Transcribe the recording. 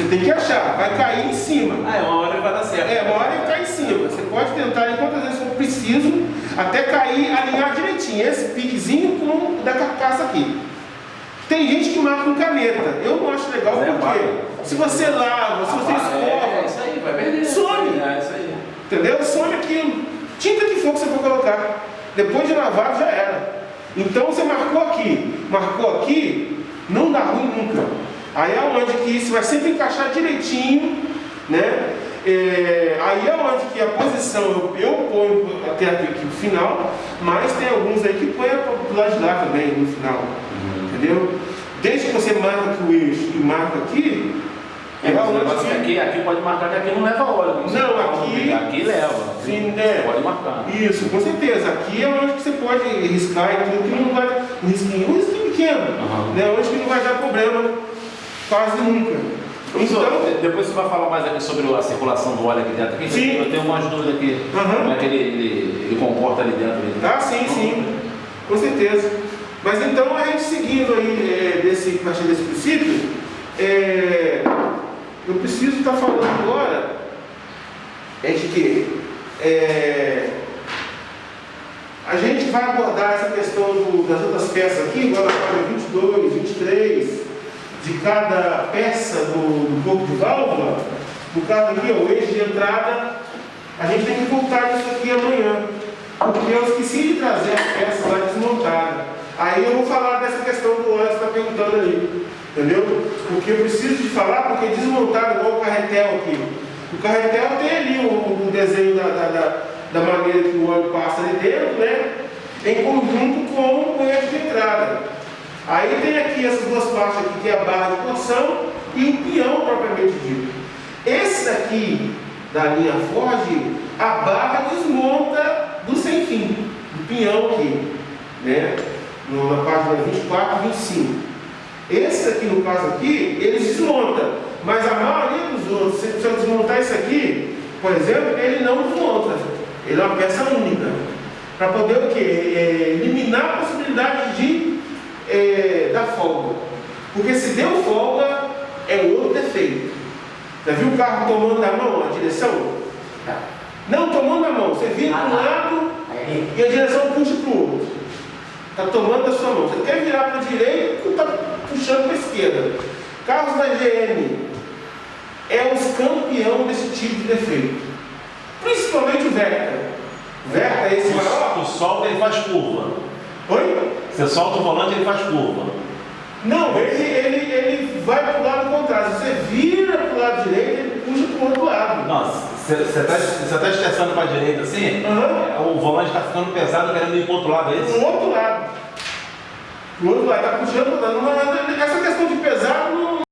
Você tem que achar, vai cair em cima. Ah, é uma hora que vai dar certo. É, uma hora ele cai em cima. Você pode tentar quantas vezes for preciso, até cair, alinhar direitinho. Esse piquezinho com o da carcaça aqui. Tem gente que marca com caneta. Eu não acho legal é porque barra. se você lava, se você Ah, É, escova, isso aí, vai perder. Some. É, isso aí. entendeu? Some aquilo. Tinta que for que você for colocar. Depois de lavado já era. Então você marcou aqui, marcou aqui, não dá ruim nunca. Aí é onde que isso vai sempre encaixar direitinho, né? É, aí é onde que a posição eu, eu ponho até aqui, aqui o final, mas tem alguns aí que põe do lado de lá também no final. Entendeu? Desde que você marca aqui o eixo e marca aqui, É, o onde é que aqui, aqui pode marcar que aqui não leva óleo. Não, Você aqui- Aqui leva. Sim, é. Pode marcar. Isso, com certeza. Aqui é onde que você pode riscar e tudo, que não vai. Um risquinho, um risquinho pequeno, Aham. né? Onde que não vai dar problema quase nunca. Professor, Então, de- depois você vai falar mais aqui sobre a circulação do óleo aqui dentro. Aqui, Sim. Eu tenho umas dúvidas aqui. Aham. Como é que ele, ele, ele comporta ali dentro? tá, sim, sim, com certeza. Mas então a gente seguindo aí é, desse, a partir desse princípio, é, eu preciso estar falando agora é de que é, a gente vai abordar essa questão do- das outras peças aqui, agora na página 22, 23, de cada peça do, do corpo de válvula, no caso aqui, ó, o eixo de entrada, a gente tem que voltar isso aqui amanhã, porque eu esqueci de trazer as peças lá desmontadas. Aí eu vou falar dessa questão que você está perguntando ali, entendeu? Porque eu preciso de falar, porque desmontaram igual o carretel aqui. O carretel tem ali o, o desenho da, da, da, da maneira que o óleo passa ali dentro, né? Em conjunto com o eixo de entrada. Aí tem aqui essas duas partes aqui, que é a barra de torção e o peão propriamente dito. Esse daqui, da linha Ford, a barra desmonta do sem fim, do peão aqui, né? Na página 24 e 25. Esse aqui, no caso aqui, ele desmonta, mas a maioria dos outros, se eu desmontar isso aqui, por exemplo, ele não desmonta. Ele é uma peça única. Para poder o quê? É, eliminar a possibilidade de dar folga. Porque se deu folga, é outro defeito. Já viu o carro tomando na mão a direção? Não, tomando na mão. Você vira para um lado e a direção puxa para o outro. Está tomando a sua mão. Você quer virar para a direita, está puxando para a esquerda. Carros da GM é os campeão desse tipo de defeito. Principalmente o Vectra. O Vectra é esse maior. Tu solta ele faz curva. Oi? Você solta o volante ele faz curva. Não, ele, ele, ele vai para o lado contrário. Você vira para o lado direito, ele puxa para o outro lado. Nossa, você está você tá estressando para a direita assim, Aham. o volante está ficando pesado querendo ir para o outro lado, é isso? Do outro lado. Do outro lado, está puxando para o outro lado. Não, Essa questão de pesado não,